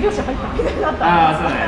業者入ったみたいになった。ああそうね。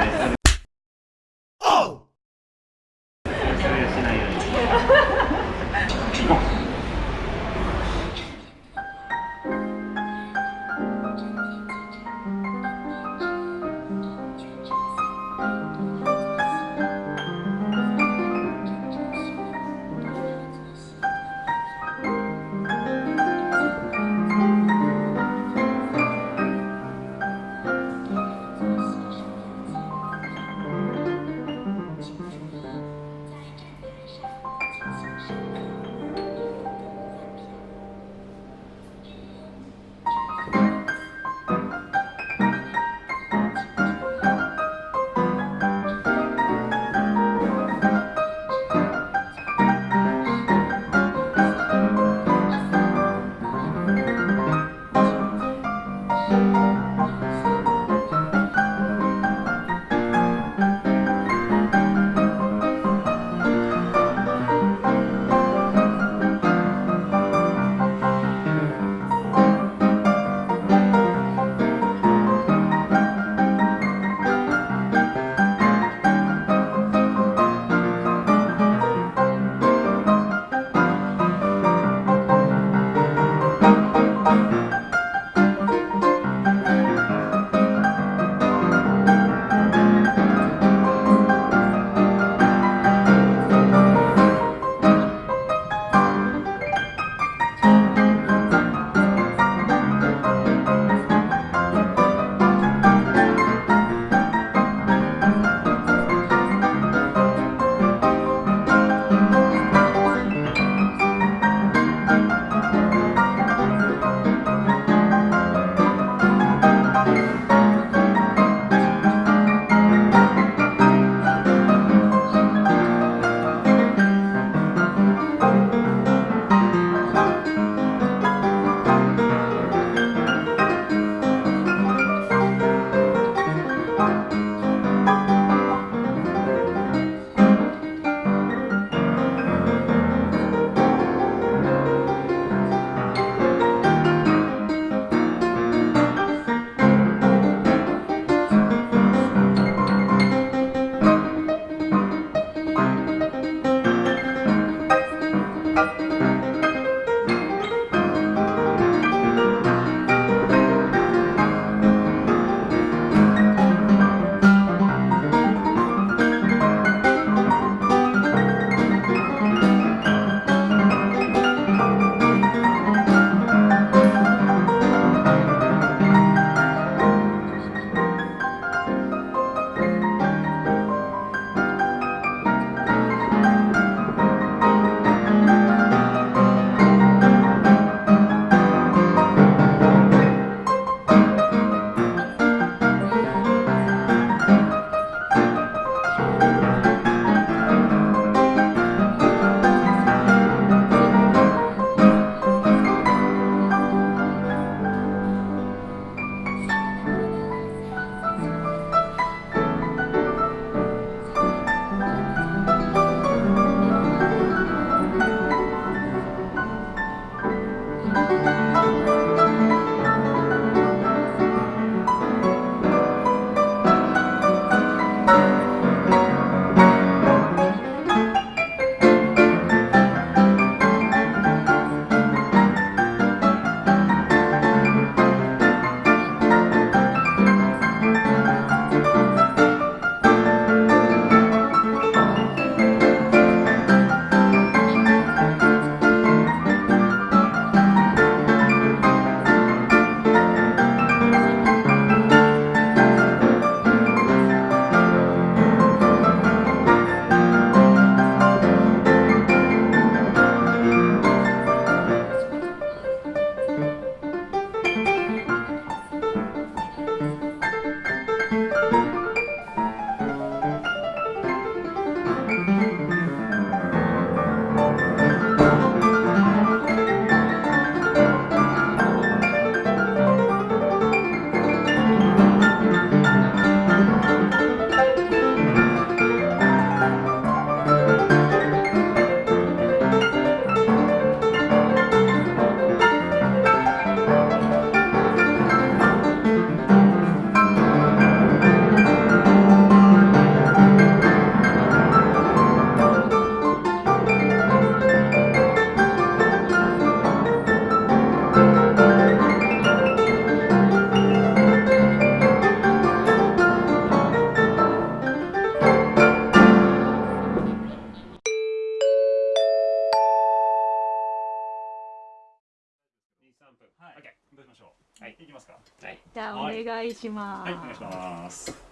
ゃあおはい願いします。はい、お願いします。